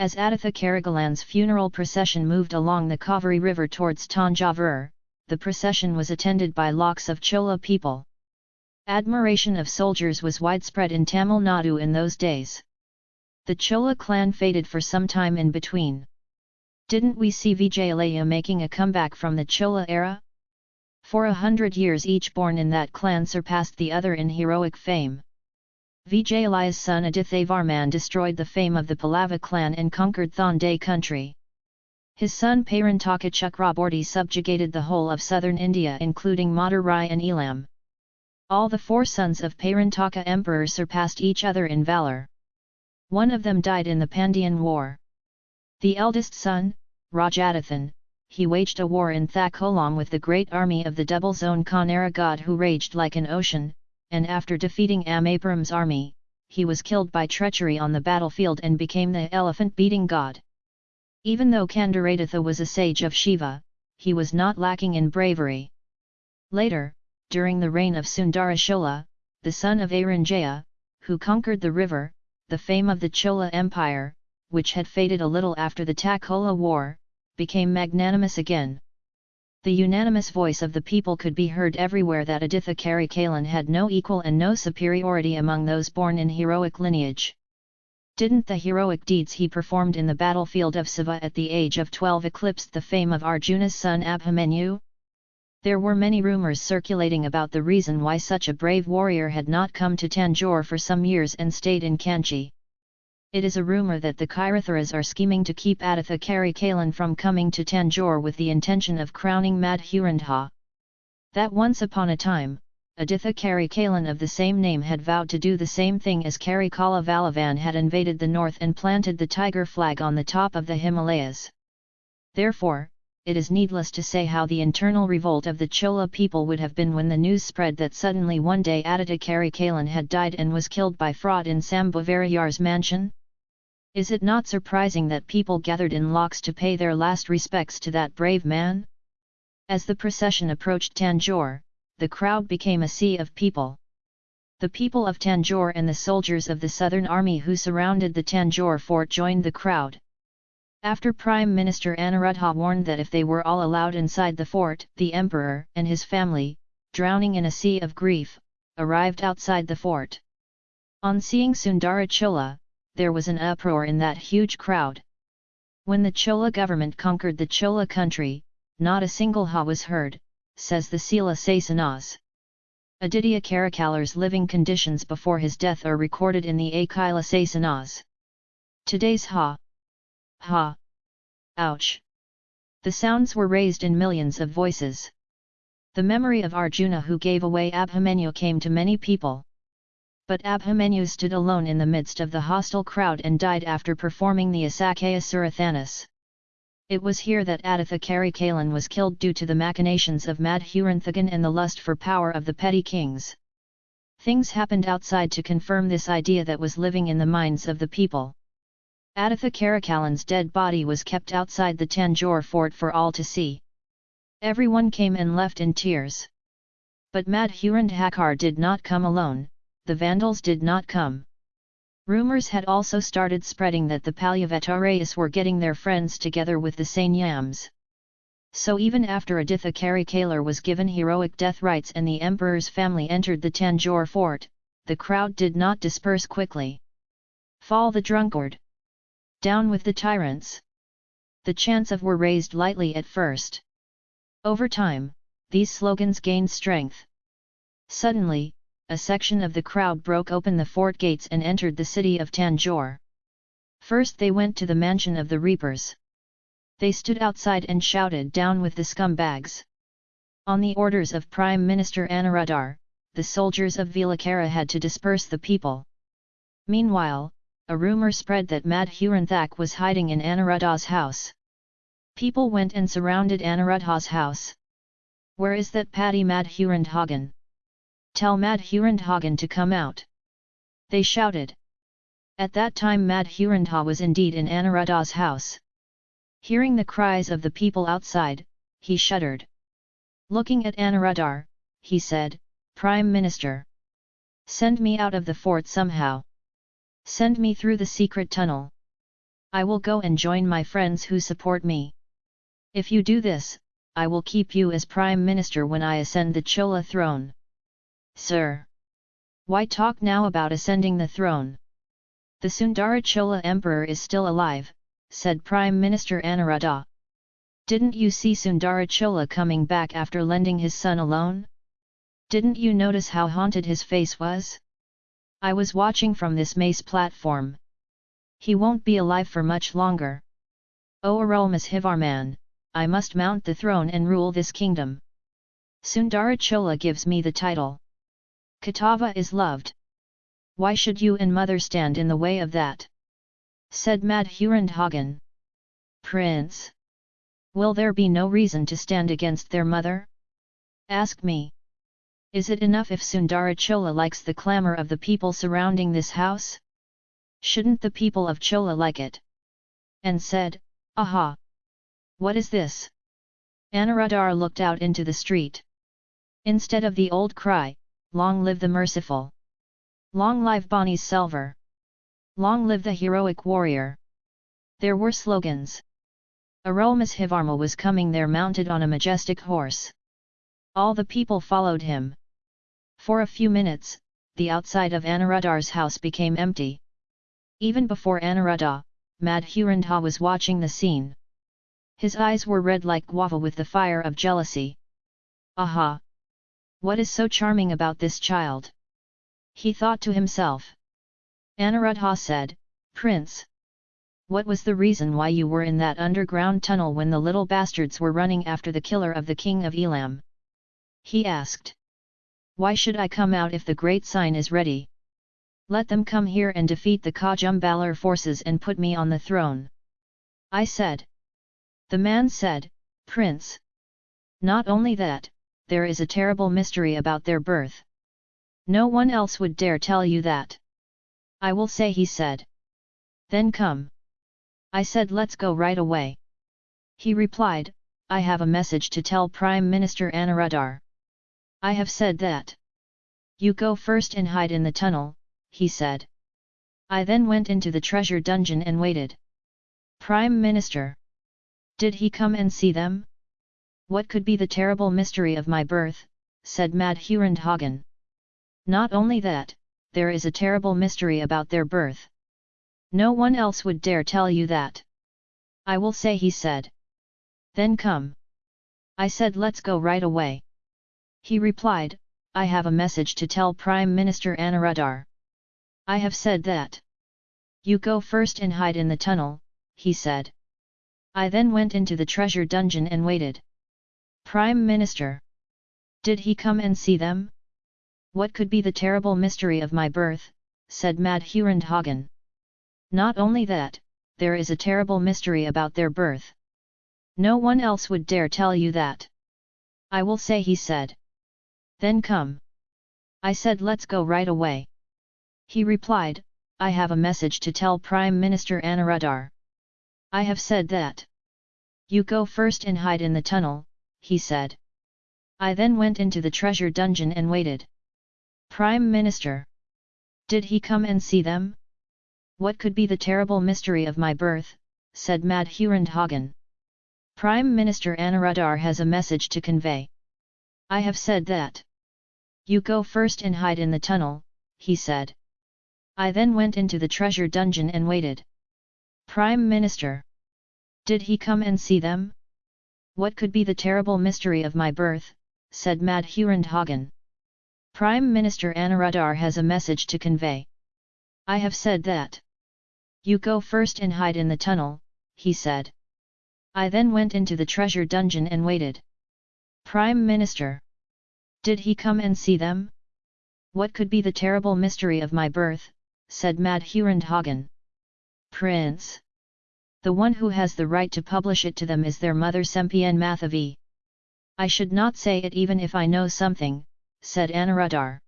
As Aditha Karikalan's funeral procession moved along the Kaveri river towards Tanjavur, the procession was attended by lakhs of Chola people. Admiration of soldiers was widespread in Tamil Nadu in those days. The Chola clan faded for some time in between. Didn't we see Vijayalaya making a comeback from the Chola era? For a hundred years each born in that clan surpassed the other in heroic fame. Vijayalaya's son Adithavarman destroyed the fame of the Pallava clan and conquered Thonday country. His son Parantaka Chakraborty subjugated the whole of southern India including Madurai and Elam. All the four sons of Parantaka emperor surpassed each other in valour. One of them died in the Pandyan War. The eldest son, Rajadithan, he waged a war in Thakolam with the great army of the double zone Kanara god who raged like an ocean, and after defeating Amapuram's army, he was killed by treachery on the battlefield and became the elephant-beating god. Even though Kandaratitha was a sage of Shiva, he was not lacking in bravery. Later, during the reign of Sundara Chola, the son of Aranjaya, who conquered the river, the fame of the Chola Empire, which had faded a little after the Takola War, became magnanimous again. The unanimous voice of the people could be heard everywhere that Aditha Karikalan had no equal and no superiority among those born in heroic lineage. Didn't the heroic deeds he performed in the battlefield of Siva at the age of 12 eclipse the fame of Arjuna's son Abhimanyu? There were many rumours circulating about the reason why such a brave warrior had not come to Tanjore for some years and stayed in Kanchi. It is a rumour that the Kiratharas are scheming to keep Aditha Karikalan from coming to Tanjore with the intention of crowning Madhurandha. That once upon a time, Aditha Karikalan of the same name had vowed to do the same thing as Karikala Valavan had invaded the north and planted the tiger flag on the top of the Himalayas. Therefore, it is needless to say how the internal revolt of the Chola people would have been when the news spread that suddenly one day Aditya Karikalan had died and was killed by fraud in Sambhavarayar's mansion? Is it not surprising that people gathered in lakhs to pay their last respects to that brave man? As the procession approached Tanjore, the crowd became a sea of people. The people of Tanjore and the soldiers of the Southern Army who surrounded the Tanjore fort joined the crowd. After Prime Minister Anuruddha warned that if they were all allowed inside the fort, the emperor and his family, drowning in a sea of grief, arrived outside the fort. On seeing Sundara Chola, there was an uproar in that huge crowd. When the Chola government conquered the Chola country, not a single ha was heard, says the Sila Sasanas. Aditya Karikalar's living conditions before his death are recorded in the Akila Sasanas. Today's ha Ha! Ouch! The sounds were raised in millions of voices. The memory of Arjuna who gave away Abhimanyu came to many people. But Abhimanyu stood alone in the midst of the hostile crowd and died after performing the Asakaya Surathanas. It was here that Aditha Karikalan was killed due to the machinations of Madhuranthagan and the lust for power of the petty kings. Things happened outside to confirm this idea that was living in the minds of the people. Aditha Karikalan's dead body was kept outside the Tanjore fort for all to see. Everyone came and left in tears. But Madhurandhakar did not come alone, the Vandals did not come. Rumours had also started spreading that the Palyavatarayas were getting their friends together with the Sanyams. So even after Aditha Karikalar was given heroic death rites and the emperor's family entered the Tanjore fort, the crowd did not disperse quickly. Fall the drunkard! Down with the tyrants! The chants of were raised lightly at first. Over time, these slogans gained strength. Suddenly, a section of the crowd broke open the fort gates and entered the city of Tanjore. First they went to the mansion of the reapers. They stood outside and shouted down with the scumbags. On the orders of Prime Minister Anuruddhar, the soldiers of Vilakara had to disperse the people. Meanwhile, a rumour spread that Madhuranthak was hiding in Anuruddha's house. People went and surrounded Anuruddha's house. Where is that Paddy Madhurandhagan? Tell Mad Madhurandhagan to come out. They shouted. At that time Mad Madhurandha was indeed in Anuruddha's house. Hearing the cries of the people outside, he shuddered. Looking at Anuruddhar, he said, Prime Minister. Send me out of the fort somehow. Send me through the secret tunnel. I will go and join my friends who support me. If you do this, I will keep you as Prime Minister when I ascend the Chola throne. Sir! Why talk now about ascending the throne? The Sundara Chola Emperor is still alive, said Prime Minister Anuradha. Didn't you see Sundara Chola coming back after lending his son alone? Didn't you notice how haunted his face was? I was watching from this mace platform. He won't be alive for much longer. O Aromas Hivarman, I must mount the throne and rule this kingdom. Sundara Chola gives me the title. Katava is loved. Why should you and mother stand in the way of that? Said Madhurandhagan. Prince! Will there be no reason to stand against their mother? Ask me. Is it enough if Sundara Chola likes the clamour of the people surrounding this house? Shouldn't the people of Chola like it? And said, Aha! What is this? Anuradhar looked out into the street. Instead of the old cry, Long live the merciful! Long live Bonnie's Selvar! Long live the heroic warrior! There were slogans. Arulmozhivarma was coming there mounted on a majestic horse. All the people followed him. For a few minutes, the outside of Anuradhar's house became empty. Even before Anuradha, Madhurandha was watching the scene. His eyes were red like guava with the fire of jealousy. Aha! What is so charming about this child? He thought to himself. Anuradha said, Prince, what was the reason why you were in that underground tunnel when the little bastards were running after the killer of the king of Elam? He asked. Why should I come out if the great sign is ready? Let them come here and defeat the Kajumbalar forces and put me on the throne. I said. The man said, Prince. Not only that, there is a terrible mystery about their birth. No one else would dare tell you that. I will say he said. Then come. I said let's go right away. He replied, I have a message to tell Prime Minister Anuradhar. I have said that. You go first and hide in the tunnel, he said. I then went into the treasure dungeon and waited. Prime Minister. Did he come and see them? What could be the terrible mystery of my birth, said Madhurandhagan. Not only that, there is a terrible mystery about their birth. No one else would dare tell you that. I will say he said. Then come. I said let's go right away. He replied, I have a message to tell Prime Minister Anuradhar. I have said that. You go first and hide in the tunnel, he said. I then went into the treasure dungeon and waited. Prime Minister. Did he come and see them? What could be the terrible mystery of my birth, said Madhurandhagan. Not only that, there is a terrible mystery about their birth. No one else would dare tell you that. I will say he said. Then come. I said let's go right away. He replied, I have a message to tell Prime Minister Anuradhar. I have said that. You go first and hide in the tunnel, he said. I then went into the treasure dungeon and waited. Prime Minister. Did he come and see them? What could be the terrible mystery of my birth, said Madhurandhagan. Prime Minister Anuradhar has a message to convey. I have said that. You go first and hide in the tunnel, he said. I then went into the treasure dungeon and waited. Prime Minister. Did he come and see them? What could be the terrible mystery of my birth, said Madhurandhagan. Prime Minister Anuradhar has a message to convey. I have said that. You go first and hide in the tunnel, he said. I then went into the treasure dungeon and waited. Prime Minister. Did he come and see them? What could be the terrible mystery of my birth, said Madhurandhagan. Prince. The one who has the right to publish it to them is their mother Sembian Mathavi. I should not say it even if I know something, said Anuradhar.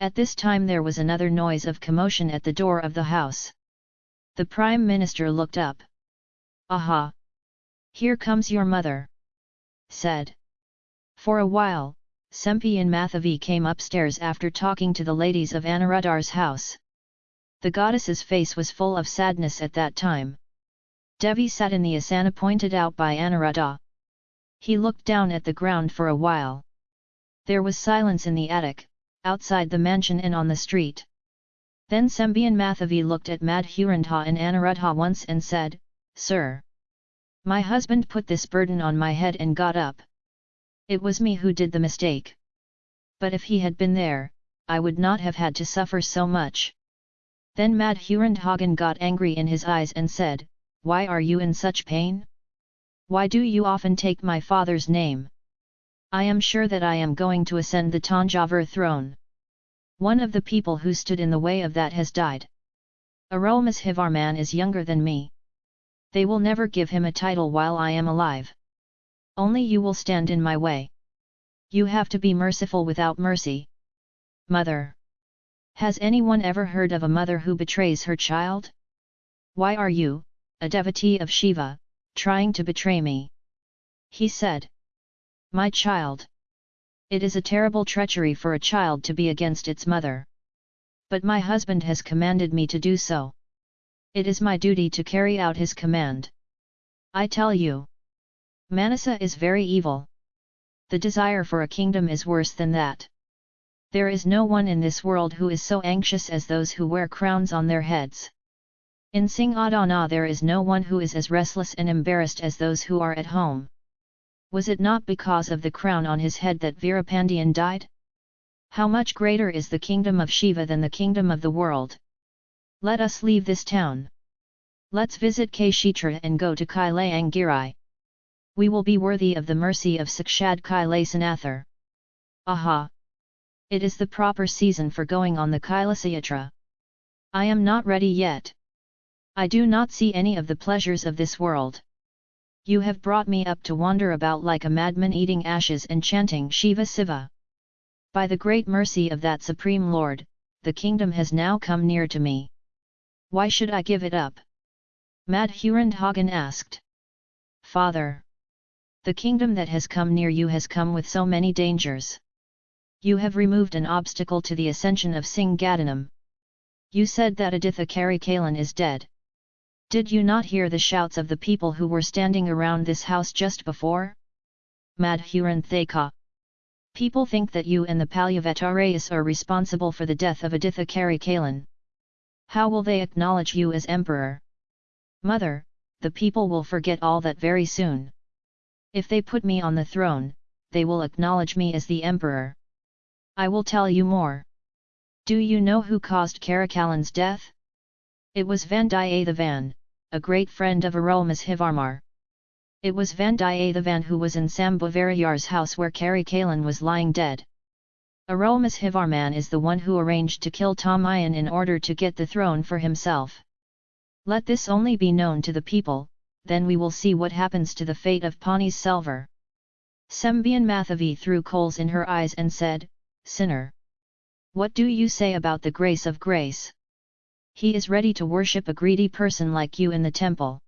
At this time there was another noise of commotion at the door of the house. The Prime Minister looked up. Aha! Here comes your mother! said. For a while, Sembian Mathavi came upstairs after talking to the ladies of Anuradhar's house. The goddess's face was full of sadness at that time. Devi sat in the asana pointed out by Anuradha. He looked down at the ground for a while. There was silence in the attic, outside the mansion and on the street. Then Sembian Mathavi looked at Madhurandha and Anuradha once and said, Sir! My husband put this burden on my head and got up. It was me who did the mistake. But if he had been there, I would not have had to suffer so much. Then Madhurandhagan got angry in his eyes and said, why are you in such pain? Why do you often take my father's name? I am sure that I am going to ascend the Tanjavur throne. One of the people who stood in the way of that has died. Arulmozhivarman is younger than me. They will never give him a title while I am alive. Only you will stand in my way. You have to be merciful without mercy. Mother. Has anyone ever heard of a mother who betrays her child? Why are you, a devotee of Shiva, trying to betray me. He said. My child. It is a terrible treachery for a child to be against its mother. But my husband has commanded me to do so. It is my duty to carry out his command. I tell you. Manasa is very evil. The desire for a kingdom is worse than that. There is no one in this world who is so anxious as those who wear crowns on their heads. In Singadana ah there is no one who is as restless and embarrassed as those who are at home. Was it not because of the crown on his head that Veerapandian died? How much greater is the kingdom of Shiva than the kingdom of the world? Let us leave this town. Let's visit Kshetra and go to Kailayangiri. We will be worthy of the mercy of Sakshad Kailasanathar. Aha! It is the proper season for going on the Kailasayatra. I am not ready yet. I do not see any of the pleasures of this world. You have brought me up to wander about like a madman eating ashes and chanting Shiva Siva. By the great mercy of that Supreme Lord, the kingdom has now come near to me. Why should I give it up? Madhurandhagan asked. Father! The kingdom that has come near you has come with so many dangers. You have removed an obstacle to the ascension of Singhadanam. You said that Aditha Karikalan is dead. Did you not hear the shouts of the people who were standing around this house just before? Madhuranthaka. People think that you and the Palyavatarayas are responsible for the death of Aditha Karikalan. How will they acknowledge you as emperor? Mother, the people will forget all that very soon. If they put me on the throne, they will acknowledge me as the emperor. I will tell you more. Do you know who caused Karikalan's death? It was Vandiyathevan a great friend of Arulmozhivarmar. It was Vandiyathevan who was in Sambhavarayar's house where Karikalan was lying dead. Arulmozhivarman is the one who arranged to kill Tamayan in order to get the throne for himself. Let this only be known to the people, then we will see what happens to the fate of Pani Selvar. Sembian Mathavi threw coals in her eyes and said, Sinner! What do you say about the grace of grace? He is ready to worship a greedy person like you in the temple.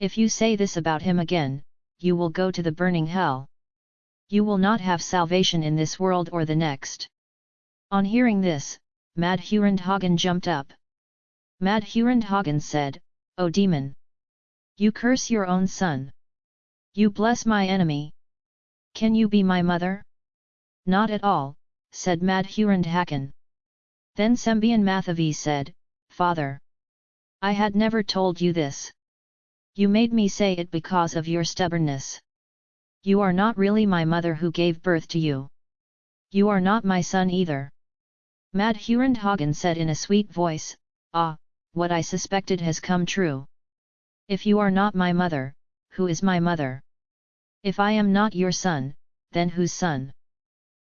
If you say this about him again, you will go to the burning hell. You will not have salvation in this world or the next. On hearing this, Madhurandhagan jumped up. Madhurandhagan said, O demon! You curse your own son! You bless my enemy! Can you be my mother? Not at all, said Madhurandhagan. Then Sembian Mathavi said, father. I had never told you this. You made me say it because of your stubbornness. You are not really my mother who gave birth to you. You are not my son either. Madhurandhagan said in a sweet voice, Ah, what I suspected has come true. If you are not my mother, who is my mother? If I am not your son, then whose son?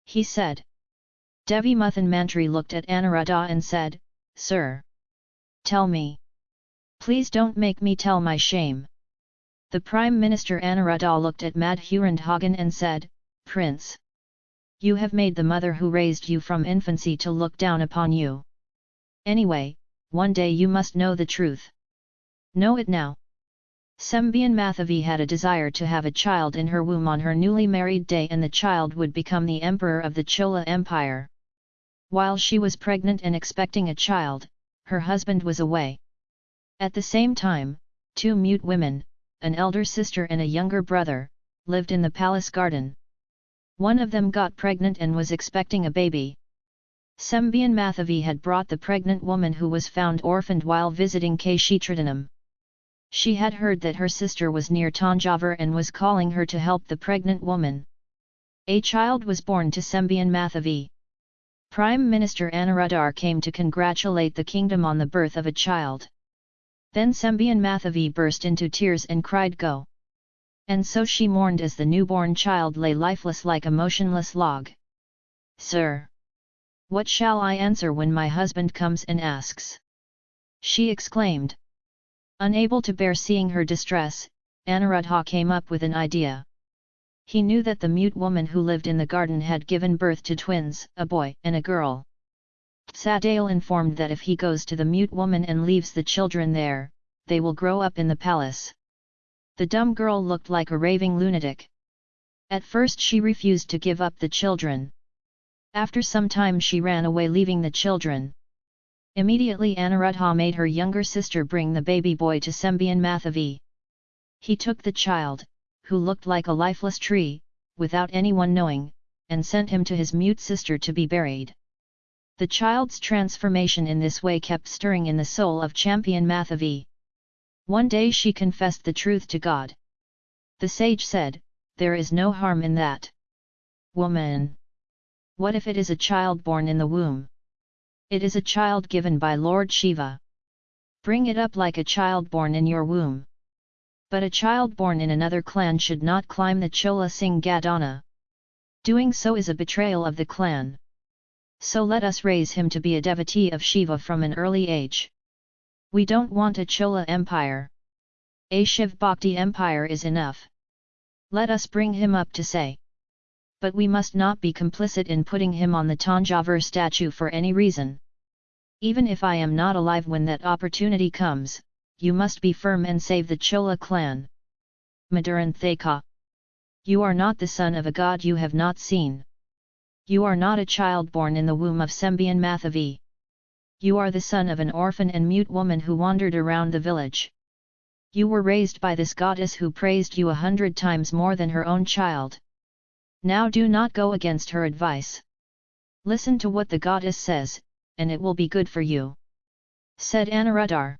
He said. Devi Muthan Mantri looked at Anuradha and said, Sir! Tell me. Please don't make me tell my shame. The Prime Minister Anuradha looked at Madhurandhagan and said, Prince! You have made the mother who raised you from infancy to look down upon you. Anyway, one day you must know the truth. Know it now. Sembian Mathavi had a desire to have a child in her womb on her newly married day and the child would become the emperor of the Chola Empire. While she was pregnant and expecting a child, her husband was away. At the same time, Two mute women, an elder sister and a younger brother, lived in the palace garden. One of them got pregnant and was expecting a baby. Sembian Mathavi had brought the pregnant woman who was found orphaned while visiting Kshetradanam. She had heard that her sister was near Tanjavur and was calling her to help the pregnant woman. A child was born to Sembian Mathavi. Prime Minister Anuradhar came to congratulate the kingdom on the birth of a child. Then Sembian Mathavi burst into tears and cried go. And so she mourned as the newborn child lay lifeless like a motionless log. Sir! What shall I answer when my husband comes and asks? She exclaimed. Unable to bear seeing her distress, Anuradha came up with an idea. He knew that the mute woman who lived in the garden had given birth to twins, a boy and a girl. Sadale informed that if he goes to the mute woman and leaves the children there, they will grow up in the palace. The dumb girl looked like a raving lunatic. At first she refused to give up the children. After some time she ran away leaving the children. Immediately Anuradha made her younger sister bring the baby boy to Sembian Mathavi. He took the child, who looked like a lifeless tree, without anyone knowing, and sent him to his mute sister to be buried. The child's transformation in this way kept stirring in the soul of Sembian Mathavi. One day she confessed the truth to God. The sage said, There is no harm in that. Woman! What if it is a child born in the womb? It is a child given by Lord Shiva. Bring it up like a child born in your womb. But a child born in another clan should not climb the Chola Singh Gadana. Doing so is a betrayal of the clan. So let us raise him to be a devotee of Shiva from an early age. We don't want a Chola empire. A Shiv Bhakti empire is enough. Let us bring him up to say but we must not be complicit in putting him on the Tanjavur statue for any reason. Even if I am not alive when that opportunity comes, you must be firm and save the Chola clan. Madhuranthaka. You are not the son of a god you have not seen. You are not a child born in the womb of Sembian Mathavi. You are the son of an orphan and mute woman who wandered around the village. You were raised by this goddess who praised you a hundred times more than her own child. Now do not go against her advice. Listen to what the goddess says, and it will be good for you. Said Anuradhar.